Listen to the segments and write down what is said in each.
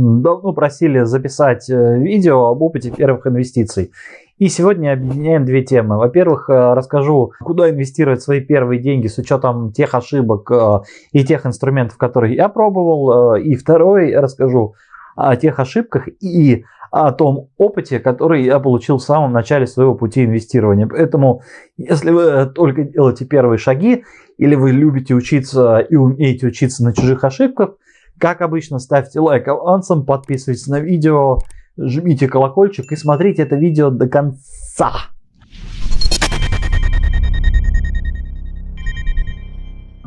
давно просили записать э, видео об опыте первых инвестиций. И сегодня объединяем две темы. Во-первых, э, расскажу, куда инвестировать свои первые деньги с учетом тех ошибок э, и тех инструментов, которые я пробовал. И второй, расскажу о тех ошибках и о том опыте, который я получил в самом начале своего пути инвестирования. Поэтому, если вы только делаете первые шаги, или вы любите учиться и умеете учиться на чужих ошибках, как обычно, ставьте лайк авансом, подписывайтесь на видео, жмите колокольчик и смотрите это видео до конца.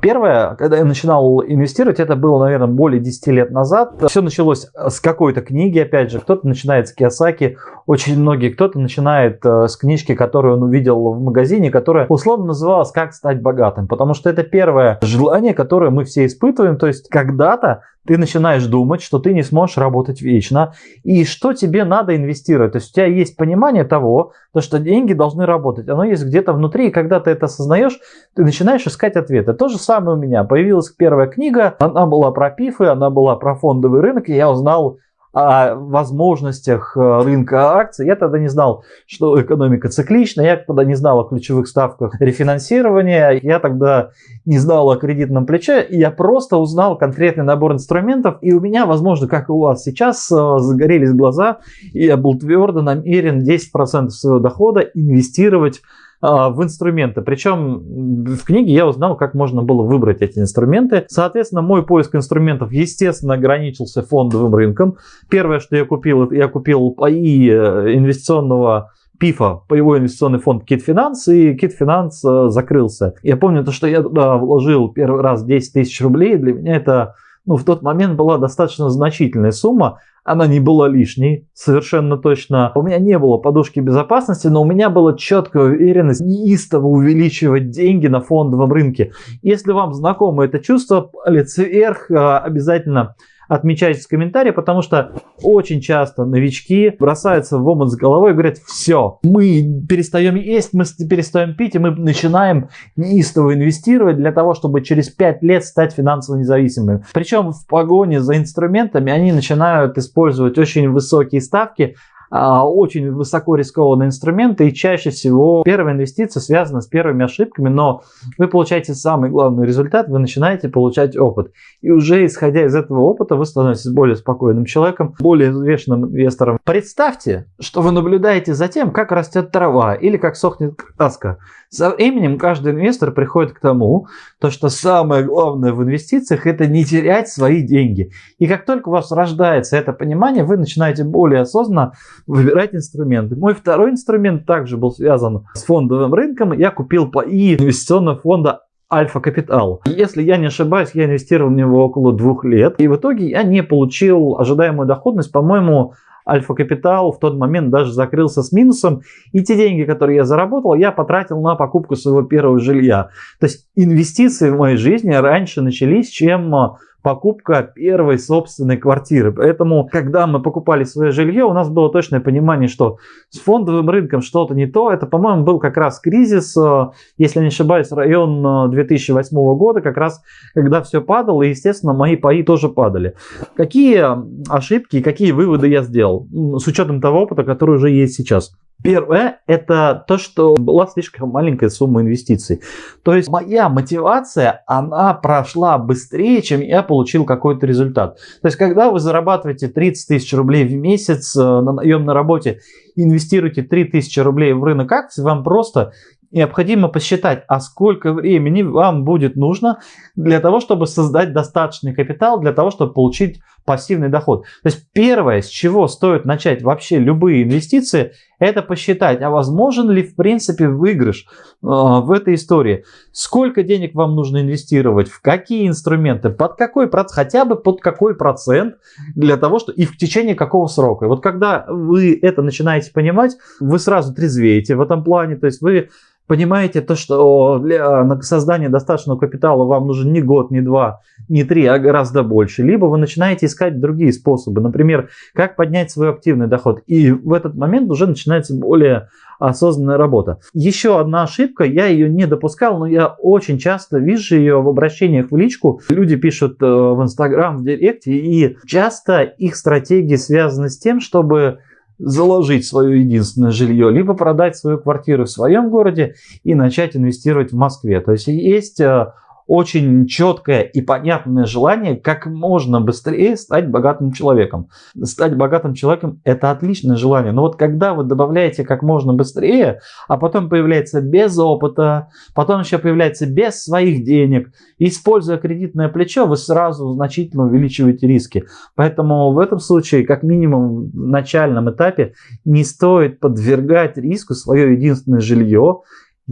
Первое, когда я начинал инвестировать, это было, наверное, более 10 лет назад. Все началось с какой-то книги, опять же. Кто-то начинает с Киосаки, очень многие. Кто-то начинает э, с книжки, которую он увидел в магазине, которая условно называлась «Как стать богатым». Потому что это первое желание, которое мы все испытываем. То есть когда-то ты начинаешь думать, что ты не сможешь работать вечно, и что тебе надо инвестировать. То есть у тебя есть понимание того, то, что деньги должны работать. Оно есть где-то внутри, и когда ты это осознаешь, ты начинаешь искать ответы. То же самое у меня. Появилась первая книга, она была про пифы, она была про фондовый рынок, и я узнал о возможностях э, рынка акций. Я тогда не знал, что экономика циклична, я тогда не знал о ключевых ставках рефинансирования, я тогда не знал о кредитном плече, я просто узнал конкретный набор инструментов, и у меня, возможно, как и у вас сейчас, э, загорелись глаза, и я был твердо намерен 10% своего дохода инвестировать в инструменты. Причем в книге я узнал, как можно было выбрать эти инструменты. Соответственно, мой поиск инструментов, естественно, ограничился фондовым рынком. Первое, что я купил, я купил паи э, инвестиционного ПИФа, его инвестиционный фонд Кит Финанс, и Кит Финанс э, закрылся. Я помню то, что я туда вложил первый раз 10 тысяч рублей, для меня это ну, в тот момент была достаточно значительная сумма, она не была лишней, совершенно точно. У меня не было подушки безопасности, но у меня была четкая уверенность неистово увеличивать деньги на фондовом рынке. Если вам знакомо это чувство, палец вверх, а, обязательно отмечайте в комментарии, потому что очень часто новички бросаются в омут с головой и говорят, все, мы перестаем есть, мы перестаем пить, и мы начинаем неистово инвестировать для того, чтобы через 5 лет стать финансово независимыми. Причем в погоне за инструментами они начинают использовать очень высокие ставки, очень высоко рискованные инструменты и чаще всего первая инвестиция связана с первыми ошибками, но вы получаете самый главный результат, вы начинаете получать опыт. И уже исходя из этого опыта вы становитесь более спокойным человеком, более взвешенным инвестором. Представьте, что вы наблюдаете за тем, как растет трава или как сохнет краска. Со временем каждый инвестор приходит к тому, то, что самое главное в инвестициях это не терять свои деньги. И как только у вас рождается это понимание, вы начинаете более осознанно выбирать инструменты. Мой второй инструмент также был связан с фондовым рынком. Я купил ПАИ инвестиционного фонда Альфа Капитал. Если я не ошибаюсь, я инвестировал в него около двух лет. И в итоге я не получил ожидаемую доходность. По-моему, Альфа Капитал в тот момент даже закрылся с минусом. И те деньги, которые я заработал, я потратил на покупку своего первого жилья. То есть инвестиции в моей жизни раньше начались, чем покупка первой собственной квартиры. Поэтому, когда мы покупали свое жилье, у нас было точное понимание, что с фондовым рынком что-то не то. Это, по-моему, был как раз кризис, э, если не ошибаюсь, район 2008 э, года, как раз когда все падало, и, естественно, мои паи тоже падали. Какие ошибки и какие выводы я сделал с учетом того опыта, который уже есть сейчас? Первое – это то, что была слишком маленькая сумма инвестиций. То есть моя мотивация, она прошла быстрее, чем я получил какой-то результат. То есть когда вы зарабатываете 30 тысяч рублей в месяц э, на наемной работе, инвестируете 3 тысячи рублей в рынок акций, вам просто необходимо посчитать, а сколько времени вам будет нужно для того, чтобы создать достаточный капитал, для того, чтобы получить пассивный доход. То есть первое, с чего стоит начать вообще любые инвестиции, это посчитать, а возможен ли в принципе выигрыш э, в этой истории. Сколько денег вам нужно инвестировать, в какие инструменты, под какой процент, хотя бы под какой процент для того, что и в течение какого срока. Вот когда вы это начинаете понимать, вы сразу трезвеете в этом плане, то есть вы понимаете то, что для создания достаточного капитала вам нужен не год, не два, не три, а гораздо больше. Либо вы начинаете искать другие способы. Например, как поднять свой активный доход. И в этот момент уже начинается более осознанная работа. Еще одна ошибка, я ее не допускал, но я очень часто вижу ее в обращениях в личку. Люди пишут э, в Инстаграм, в Директе, и часто их стратегии связаны с тем, чтобы заложить свое единственное жилье, либо продать свою квартиру в своем городе и начать инвестировать в Москве. То есть есть э, очень четкое и понятное желание как можно быстрее стать богатым человеком. Стать богатым человеком – это отличное желание. Но вот когда вы добавляете как можно быстрее, а потом появляется без опыта, потом еще появляется без своих денег, используя кредитное плечо, вы сразу значительно увеличиваете риски. Поэтому в этом случае, как минимум в начальном этапе, не стоит подвергать риску свое единственное жилье,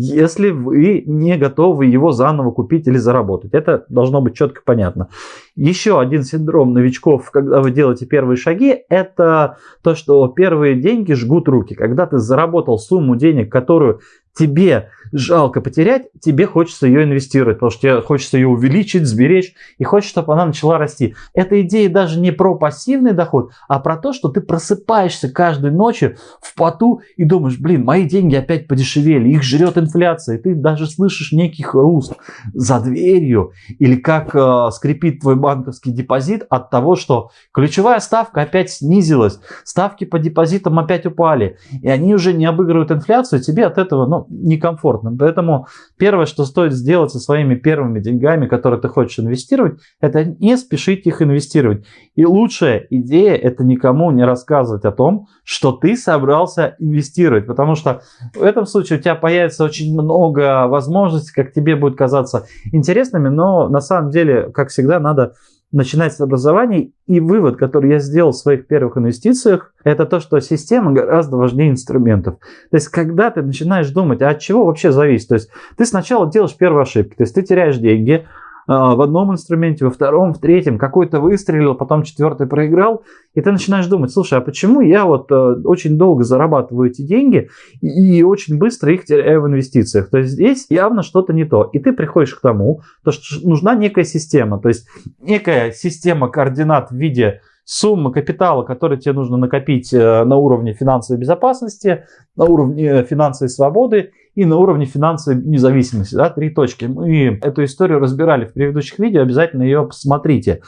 если вы не готовы его заново купить или заработать. Это должно быть четко понятно. Еще один синдром новичков, когда вы делаете первые шаги, это то, что первые деньги жгут руки. Когда ты заработал сумму денег, которую тебе жалко потерять, тебе хочется ее инвестировать, потому что тебе хочется ее увеличить, сберечь, и хочется, чтобы она начала расти. Эта идея даже не про пассивный доход, а про то, что ты просыпаешься каждой ночью в поту и думаешь, блин, мои деньги опять подешевели, их жрет инфляция, и ты даже слышишь некий хруст за дверью, или как э, скрипит твой банковский депозит от того, что ключевая ставка опять снизилась, ставки по депозитам опять упали, и они уже не обыгрывают инфляцию, тебе от этого ну, некомфортно. Поэтому первое, что стоит сделать со своими первыми деньгами, которые ты хочешь инвестировать, это не спешить их инвестировать. И лучшая идея это никому не рассказывать о том, что ты собрался инвестировать, потому что в этом случае у тебя появится очень много возможностей, как тебе будет казаться интересными, но на самом деле, как всегда, надо начинать с образования. И вывод, который я сделал в своих первых инвестициях, это то, что система гораздо важнее инструментов. То есть, когда ты начинаешь думать, а от чего вообще зависит? То есть, ты сначала делаешь первую ошибку, то есть, ты теряешь деньги, в одном инструменте, во втором, в третьем, какой-то выстрелил, потом четвертый проиграл, и ты начинаешь думать, слушай, а почему я вот э, очень долго зарабатываю эти деньги и очень быстро их теряю в инвестициях? То есть здесь явно что-то не то. И ты приходишь к тому, то, что нужна некая система, то есть некая система координат в виде суммы капитала, который тебе нужно накопить э, на уровне финансовой безопасности, на уровне финансовой свободы и на уровне финансовой независимости. Да, три точки. Мы эту историю разбирали в предыдущих видео, обязательно ее посмотрите.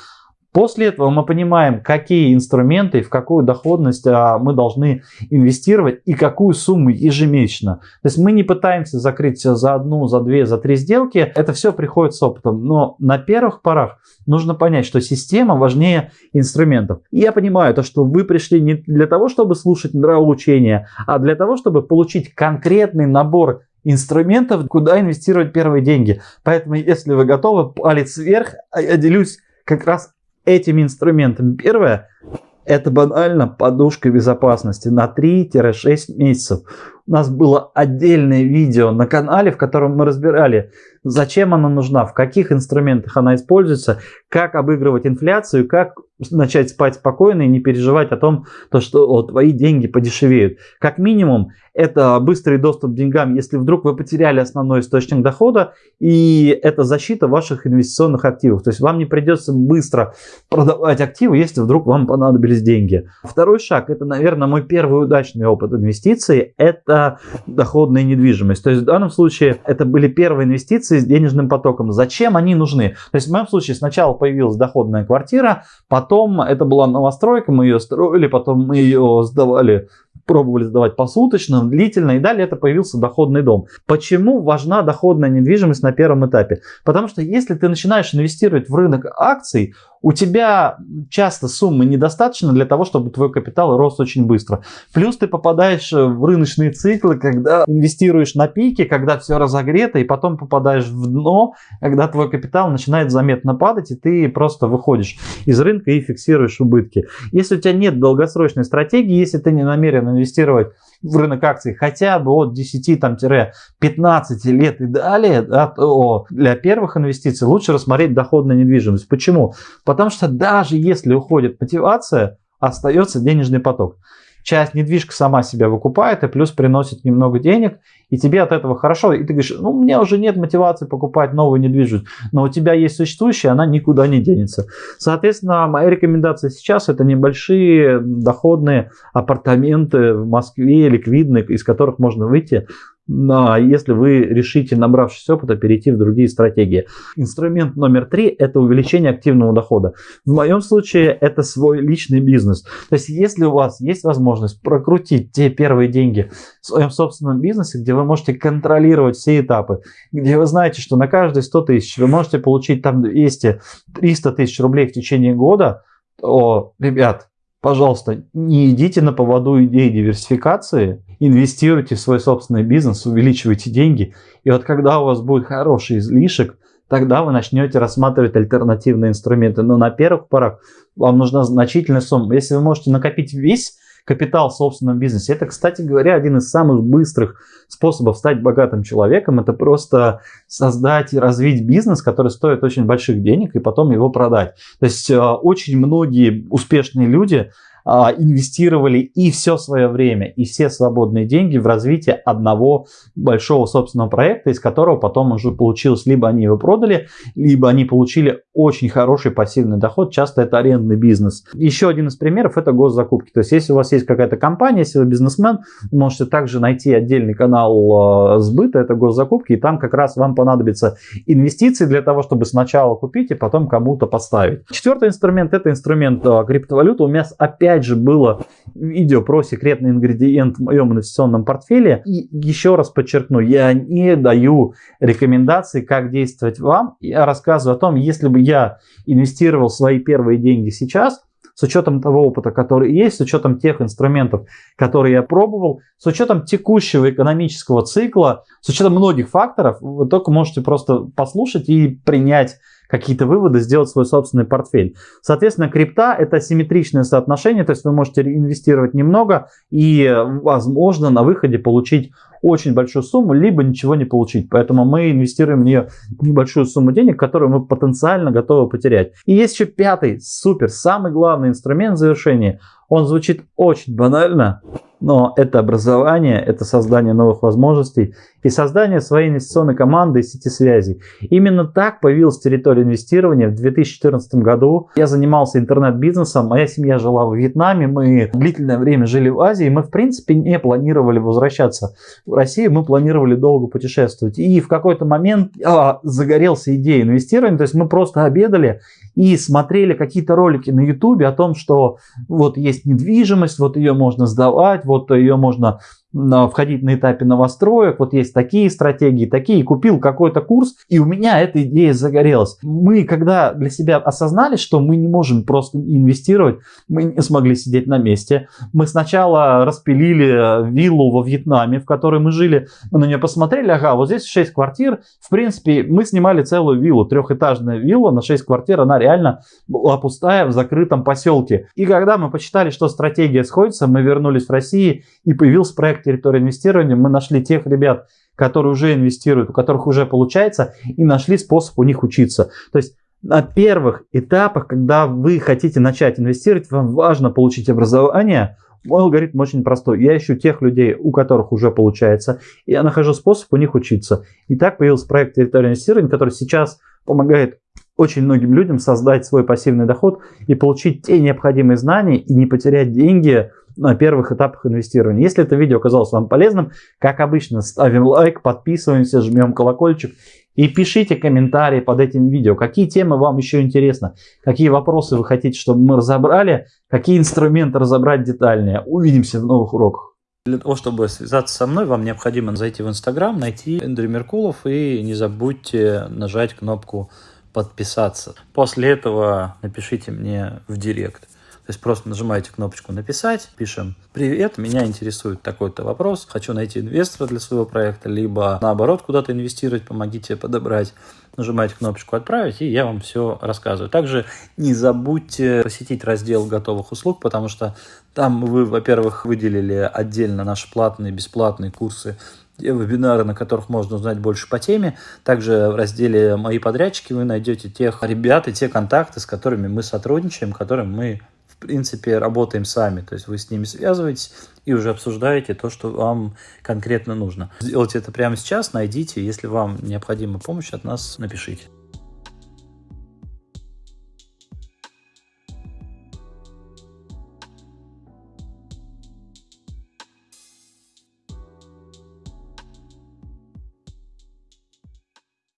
После этого мы понимаем, какие инструменты в какую доходность а, мы должны инвестировать и какую сумму ежемесячно. То есть мы не пытаемся закрыть за одну, за две, за три сделки. Это все приходит с опытом. Но на первых порах нужно понять, что система важнее инструментов. И я понимаю то, что вы пришли не для того, чтобы слушать нравоучения, а для того, чтобы получить конкретный набор инструментов, куда инвестировать первые деньги. Поэтому, если вы готовы, палец вверх, а я делюсь как раз этими инструментами. Первое, это банально подушка безопасности на 3-6 месяцев. У нас было отдельное видео на канале, в котором мы разбирали, зачем она нужна, в каких инструментах она используется, как обыгрывать инфляцию, как начать спать спокойно и не переживать о том, то, что о, твои деньги подешевеют. Как минимум, это быстрый доступ к деньгам, если вдруг вы потеряли основной источник дохода, и это защита ваших инвестиционных активов. То есть вам не придется быстро продавать активы, если вдруг вам понадобились деньги. Второй шаг, это, наверное, мой первый удачный опыт инвестиций, это доходная недвижимость. То есть в данном случае это были первые инвестиции с денежным потоком. Зачем они нужны? То есть в моем случае сначала появилась доходная квартира, потом это была новостройка, мы ее строили, потом мы ее сдавали пробовали сдавать посуточно, длительно, и далее это появился доходный дом. Почему важна доходная недвижимость на первом этапе? Потому что если ты начинаешь инвестировать в рынок акций, у тебя часто суммы недостаточно для того, чтобы твой капитал рос очень быстро. Плюс ты попадаешь в рыночные циклы, когда инвестируешь на пике, когда все разогрето, и потом попадаешь в дно, когда твой капитал начинает заметно падать, и ты просто выходишь из рынка и фиксируешь убытки. Если у тебя нет долгосрочной стратегии, если ты не намерен инвестировать в рынок акций хотя бы от 10-15 лет и далее, да, то для первых инвестиций лучше рассмотреть доходную недвижимость. Почему? Потому что даже если уходит мотивация, остается денежный поток. Часть недвижка сама себя выкупает и плюс приносит немного денег, и тебе от этого хорошо, и ты говоришь, ну, у меня уже нет мотивации покупать новую недвижимость, но у тебя есть существующая, она никуда не денется. Соответственно, моя рекомендация сейчас это небольшие доходные апартаменты в Москве, ликвидные, из которых можно выйти если вы решите, набравшись опыта, перейти в другие стратегии. Инструмент номер три – это увеличение активного дохода. В моем случае это свой личный бизнес. То есть если у вас есть возможность прокрутить те первые деньги в своем собственном бизнесе, где вы можете контролировать все этапы, где вы знаете, что на каждые 100 тысяч вы можете получить там 200-300 тысяч рублей в течение года, то, ребят, пожалуйста, не идите на поводу идеи диверсификации, инвестируйте в свой собственный бизнес, увеличивайте деньги. И вот когда у вас будет хороший излишек, тогда вы начнете рассматривать альтернативные инструменты. Но на первых порах вам нужна значительная сумма. Если вы можете накопить весь капитал в собственном бизнесе. Это, кстати говоря, один из самых быстрых способов стать богатым человеком. Это просто создать и развить бизнес, который стоит очень больших денег, и потом его продать. То есть э, очень многие успешные люди инвестировали и все свое время, и все свободные деньги в развитие одного большого собственного проекта, из которого потом уже получилось, либо они его продали, либо они получили очень хороший пассивный доход, часто это арендный бизнес. Еще один из примеров это госзакупки. То есть если у вас есть какая-то компания, если вы бизнесмен, можете также найти отдельный канал э, сбыта, это госзакупки, и там как раз вам понадобится инвестиции для того, чтобы сначала купить и потом кому-то поставить. Четвертый инструмент это инструмент э, криптовалюты. У меня опять опять же было видео про секретный ингредиент в моем инвестиционном портфеле. И еще раз подчеркну, я не даю рекомендаций, как действовать вам. Я рассказываю о том, если бы я инвестировал свои первые деньги сейчас, с учетом того опыта, который есть, с учетом тех инструментов, которые я пробовал, с учетом текущего экономического цикла, с учетом многих факторов, вы только можете просто послушать и принять какие-то выводы, сделать свой собственный портфель. Соответственно, крипта это симметричное соотношение, то есть вы можете инвестировать немного и, возможно, на выходе получить очень большую сумму, либо ничего не получить. Поэтому мы инвестируем в нее небольшую сумму денег, которую мы потенциально готовы потерять. И есть еще пятый, супер, самый главный инструмент завершения. Он звучит очень банально, но это образование, это создание новых возможностей и создание своей инвестиционной команды и сети связей. Именно так появилась территория инвестирования в 2014 году. Я занимался интернет-бизнесом, моя семья жила в Вьетнаме, мы длительное время жили в Азии, мы в принципе не планировали возвращаться в Россию, мы планировали долго путешествовать. И в какой-то момент а, загорелся идеей инвестирования, то есть мы просто обедали и смотрели какие-то ролики на ютубе о том, что вот есть недвижимость, вот ее можно сдавать, вот ее можно входить на этапе новостроек, вот есть такие стратегии, такие, купил какой-то курс, и у меня эта идея загорелась. Мы, когда для себя осознали, что мы не можем просто инвестировать, мы не смогли сидеть на месте. Мы сначала распилили виллу во Вьетнаме, в которой мы жили, мы на нее посмотрели, ага, вот здесь 6 квартир, в принципе, мы снимали целую виллу, трехэтажная вилла на 6 квартир, она реально была пустая в закрытом поселке. И когда мы посчитали, что стратегия сходится, мы вернулись в Россию и появился проект проект территории инвестирования мы нашли тех ребят, которые уже инвестируют, у которых уже получается, и нашли способ у них учиться. То есть на первых этапах, когда вы хотите начать инвестировать, вам важно получить образование. Мой алгоритм очень простой. Я ищу тех людей, у которых уже получается, и я нахожу способ у них учиться. И так появился проект территории инвестирования, который сейчас помогает очень многим людям создать свой пассивный доход и получить те необходимые знания и не потерять деньги на первых этапах инвестирования. Если это видео оказалось вам полезным, как обычно, ставим лайк, подписываемся, жмем колокольчик и пишите комментарии под этим видео, какие темы вам еще интересны, какие вопросы вы хотите, чтобы мы разобрали, какие инструменты разобрать детальнее. Увидимся в новых уроках. Для того, чтобы связаться со мной, вам необходимо зайти в Инстаграм, найти Эндрю Меркулов и не забудьте нажать кнопку подписаться. После этого напишите мне в директ. То есть просто нажимаете кнопочку «Написать», пишем «Привет, меня интересует такой-то вопрос, хочу найти инвестора для своего проекта», либо наоборот куда-то инвестировать, помогите подобрать. Нажимаете кнопочку «Отправить», и я вам все рассказываю. Также не забудьте посетить раздел готовых услуг, потому что там вы, во-первых, выделили отдельно наши платные, бесплатные курсы вебинары, на которых можно узнать больше по теме. Также в разделе «Мои подрядчики» вы найдете тех ребят и те контакты, с которыми мы сотрудничаем, которым мы принципе, работаем сами. То есть вы с ними связываетесь и уже обсуждаете то, что вам конкретно нужно. Сделайте это прямо сейчас, найдите. Если вам необходима помощь от нас, напишите.